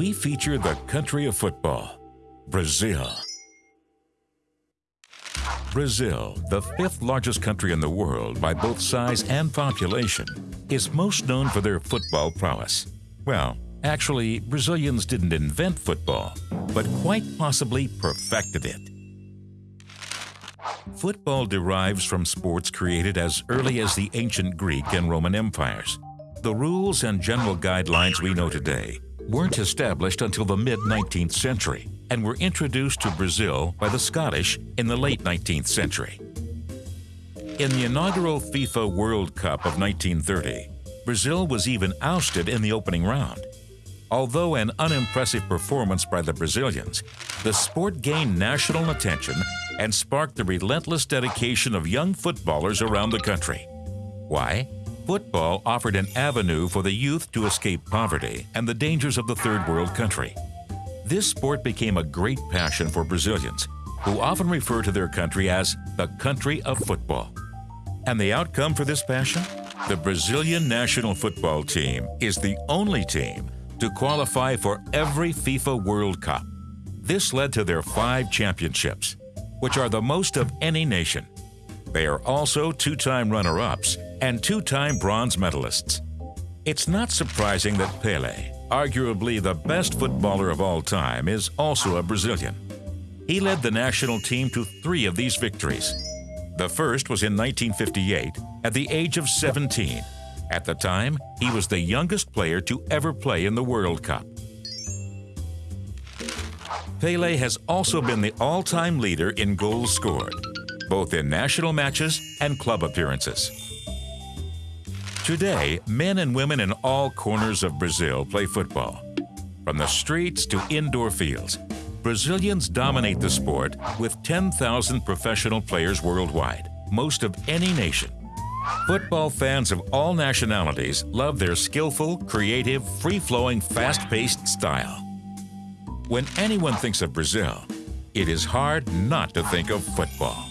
we feature the country of football, Brazil. Brazil, the fifth largest country in the world by both size and population, is most known for their football prowess. Well, actually, Brazilians didn't invent football, but quite possibly perfected it. Football derives from sports created as early as the ancient Greek and Roman empires. The rules and general guidelines we know today weren't established until the mid-19th century and were introduced to Brazil by the Scottish in the late 19th century. In the inaugural FIFA World Cup of 1930, Brazil was even ousted in the opening round. Although an unimpressive performance by the Brazilians, the sport gained national attention and sparked the relentless dedication of young footballers around the country. Why? Football offered an avenue for the youth to escape poverty and the dangers of the third world country. This sport became a great passion for Brazilians, who often refer to their country as the country of football. And the outcome for this passion? The Brazilian national football team is the only team to qualify for every FIFA World Cup. This led to their five championships, which are the most of any nation. They are also two-time runner-ups and two-time bronze medalists. It's not surprising that Pele, arguably the best footballer of all time, is also a Brazilian. He led the national team to three of these victories. The first was in 1958 at the age of 17. At the time, he was the youngest player to ever play in the World Cup. Pele has also been the all-time leader in goals scored, both in national matches and club appearances. Today, men and women in all corners of Brazil play football. From the streets to indoor fields, Brazilians dominate the sport with 10,000 professional players worldwide, most of any nation. Football fans of all nationalities love their skillful, creative, free-flowing, fast-paced style. When anyone thinks of Brazil, it is hard not to think of football.